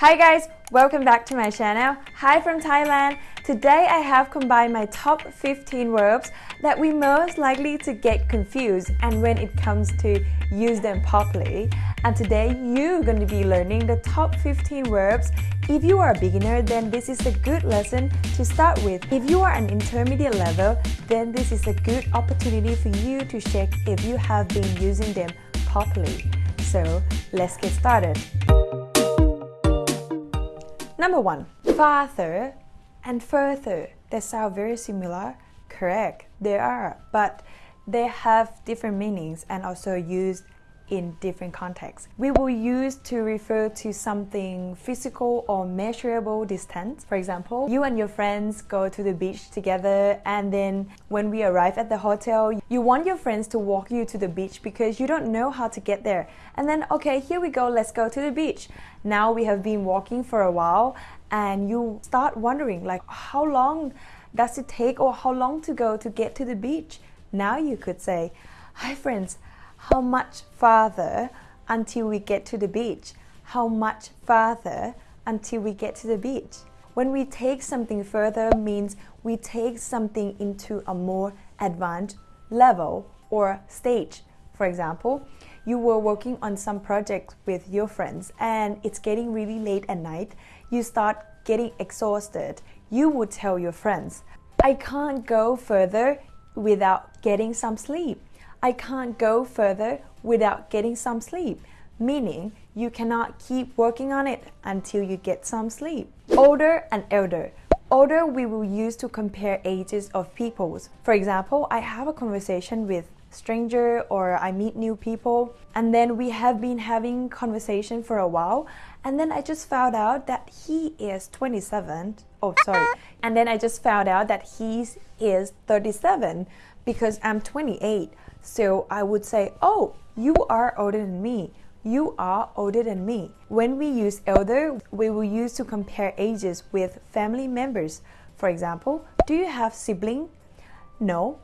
Hi guys, welcome back to my channel. Hi from Thailand. Today I have combined my top 15 verbs that we most likely to get confused and when it comes to use them properly. And today you're going to be learning the top 15 verbs. If you are a beginner, then this is a good lesson to start with. If you are an intermediate level, then this is a good opportunity for you to check if you have been using them properly. So let's get started. Number one, farther and further. They sound very similar. Correct, they are, but they have different meanings and also used in different contexts. We will use to refer to something physical or measurable distance. For example, you and your friends go to the beach together and then when we arrive at the hotel, you want your friends to walk you to the beach because you don't know how to get there. And then, okay, here we go, let's go to the beach. Now we have been walking for a while and you start wondering like how long does it take or how long to go to get to the beach? Now you could say, hi friends, how much farther until we get to the beach? How much farther until we get to the beach? When we take something further means we take something into a more advanced level or stage. For example, you were working on some project with your friends and it's getting really late at night. You start getting exhausted. You would tell your friends, I can't go further without getting some sleep. I can't go further without getting some sleep, meaning you cannot keep working on it until you get some sleep. Older and elder. Older we will use to compare ages of peoples. For example, I have a conversation with stranger or I meet new people and then we have been having conversation for a while and then I just found out that he is 27 oh sorry and then I just found out that he is 37 because I'm 28 so I would say, oh, you are older than me. You are older than me. When we use elder, we will use to compare ages with family members. For example, do you have sibling? No,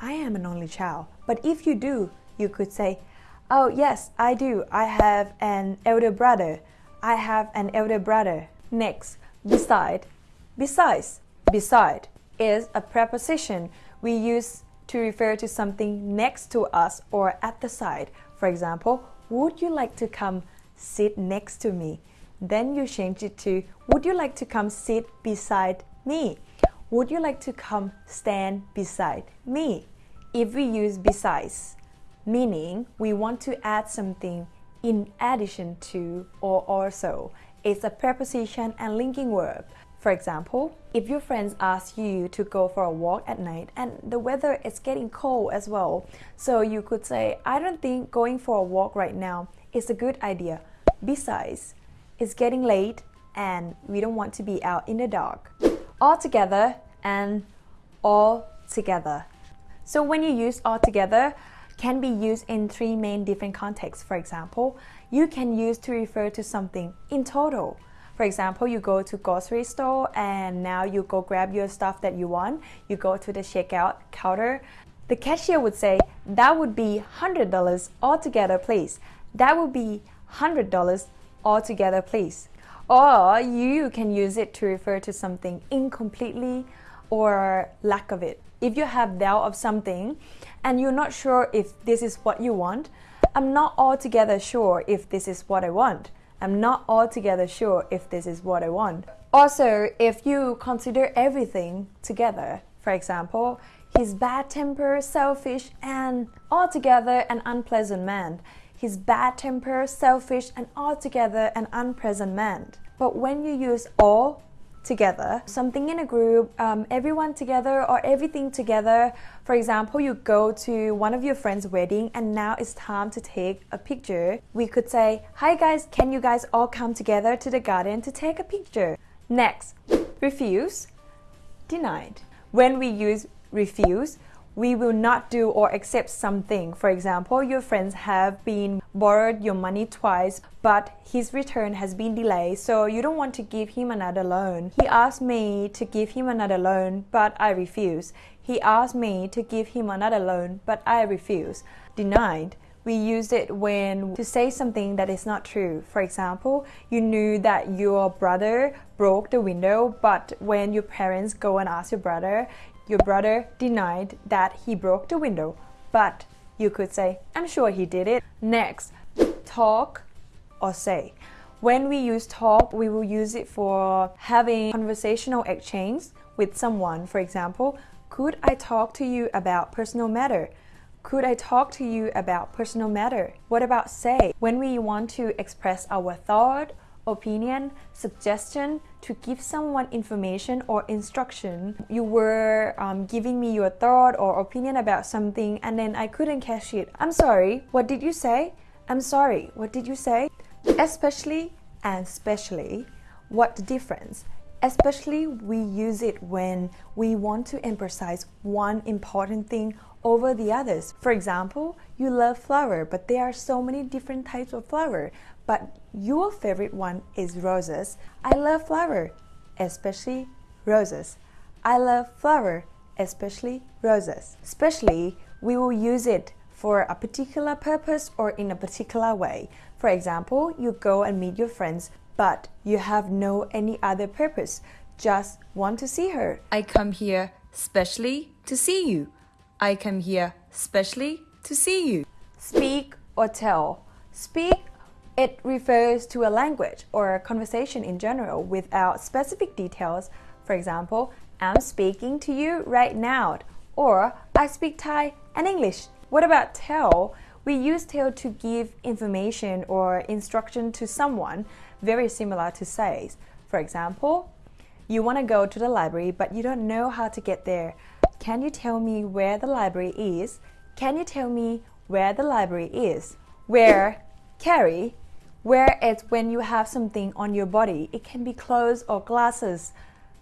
I am an only child. But if you do, you could say, oh yes, I do. I have an elder brother. I have an elder brother. Next, beside. Besides, beside is a preposition we use to refer to something next to us or at the side. For example, would you like to come sit next to me? Then you change it to, would you like to come sit beside me? Would you like to come stand beside me? If we use besides, meaning we want to add something in addition to or also, it's a preposition and linking verb. For example, if your friends ask you to go for a walk at night and the weather is getting cold as well, so you could say, I don't think going for a walk right now is a good idea. Besides, it's getting late and we don't want to be out in the dark. All together and all together. So when you use all together, can be used in three main different contexts. For example, you can use to refer to something in total. For example, you go to grocery store and now you go grab your stuff that you want. You go to the checkout counter. The cashier would say, that would be $100 altogether, please. That would be $100 altogether, please. Or you can use it to refer to something incompletely or lack of it. If you have doubt of something and you're not sure if this is what you want, I'm not altogether sure if this is what I want. I'm not altogether sure if this is what I want. Also, if you consider everything together, for example, he's bad temper, selfish, and altogether an unpleasant man. He's bad temper, selfish, and altogether an unpleasant man. But when you use all together, something in a group, um, everyone together or everything together. For example, you go to one of your friend's wedding and now it's time to take a picture. We could say, hi guys, can you guys all come together to the garden to take a picture? Next, refuse, denied. When we use refuse, we will not do or accept something. For example, your friends have been borrowed your money twice, but his return has been delayed, so you don't want to give him another loan. He asked me to give him another loan, but I refuse. He asked me to give him another loan, but I refuse. Denied. We use it when to say something that is not true. For example, you knew that your brother broke the window, but when your parents go and ask your brother, your brother denied that he broke the window. But you could say, I'm sure he did it. Next, talk or say. When we use talk, we will use it for having conversational exchange with someone. For example, could I talk to you about personal matter? Could I talk to you about personal matter? What about say? When we want to express our thought, opinion, suggestion to give someone information or instruction. You were um, giving me your thought or opinion about something and then I couldn't catch it. I'm sorry, what did you say? I'm sorry, what did you say? Especially and specially, what the difference? Especially we use it when we want to emphasize one important thing over the others. For example, you love flower, but there are so many different types of flower, but your favorite one is roses. I love flower, especially roses. I love flower, especially roses. Especially, we will use it for a particular purpose or in a particular way. For example, you go and meet your friends but you have no any other purpose, just want to see her. I come here specially to see you. I come here specially to see you. Speak or tell. Speak it refers to a language or a conversation in general without specific details. For example, I'm speaking to you right now, or I speak Thai and English. What about tell? We use tell to give information or instruction to someone very similar to says. For example, you want to go to the library but you don't know how to get there. Can you tell me where the library is? Can you tell me where the library is? Wear, carry, wear it's when you have something on your body. It can be clothes or glasses.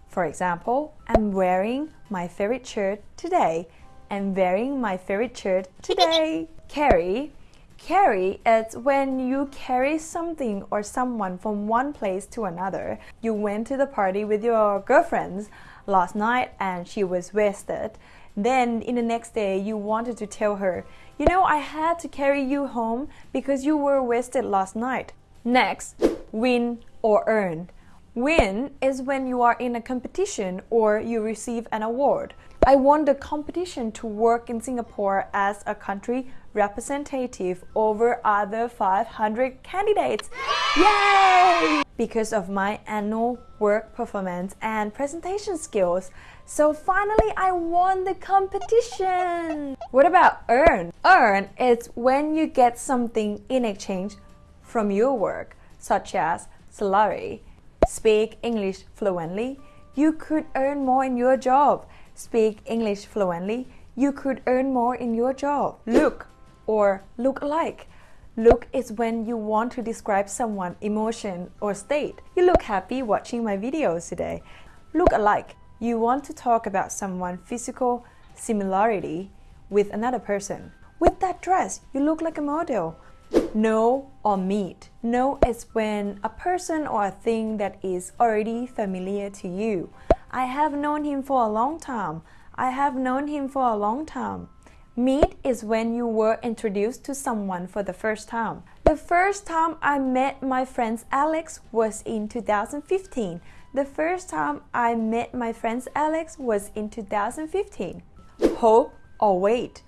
For example, I'm wearing my favorite shirt today. I'm wearing my favorite shirt today. Carry, Carry is when you carry something or someone from one place to another. You went to the party with your girlfriends last night and she was wasted. Then in the next day you wanted to tell her, you know, I had to carry you home because you were wasted last night. Next, win or earn. Win is when you are in a competition or you receive an award. I won the competition to work in Singapore as a country representative over other 500 candidates. Yay! Because of my annual work performance and presentation skills. So finally, I won the competition. What about earn? Earn is when you get something in exchange from your work, such as salary. Speak English fluently. You could earn more in your job speak English fluently, you could earn more in your job. Look or look alike. Look is when you want to describe someone emotion or state. You look happy watching my videos today. Look alike. You want to talk about someone physical similarity with another person. With that dress, you look like a model. Know or meet. Know is when a person or a thing that is already familiar to you. I have known him for a long time. I have known him for a long time. Meet is when you were introduced to someone for the first time. The first time I met my friend Alex was in 2015. The first time I met my friend Alex was in 2015. Hope or wait.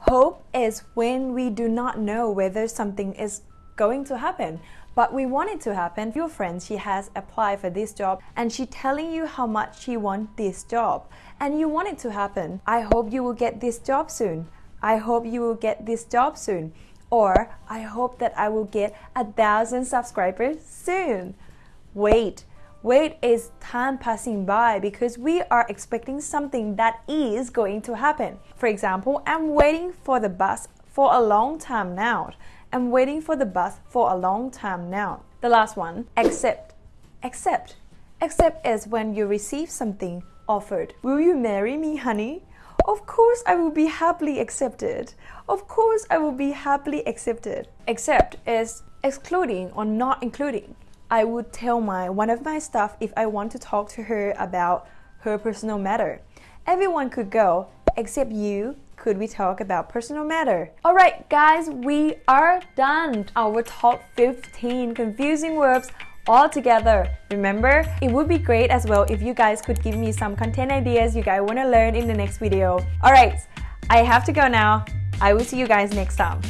Hope is when we do not know whether something is going to happen but we want it to happen. Your friend, she has applied for this job and she telling you how much she want this job and you want it to happen. I hope you will get this job soon. I hope you will get this job soon. Or I hope that I will get a thousand subscribers soon. Wait. Wait is time passing by because we are expecting something that is going to happen. For example, I'm waiting for the bus for a long time now. I'm waiting for the bus for a long time now. The last one, accept. Accept. Accept is when you receive something offered. Will you marry me, honey? Of course I will be happily accepted. Of course I will be happily accepted. Accept is excluding or not including. I would tell my one of my staff if I want to talk to her about her personal matter. Everyone could go except you could we talk about personal matter? Alright guys, we are done. Our top 15 confusing verbs all together. Remember, it would be great as well if you guys could give me some content ideas you guys want to learn in the next video. Alright, I have to go now. I will see you guys next time.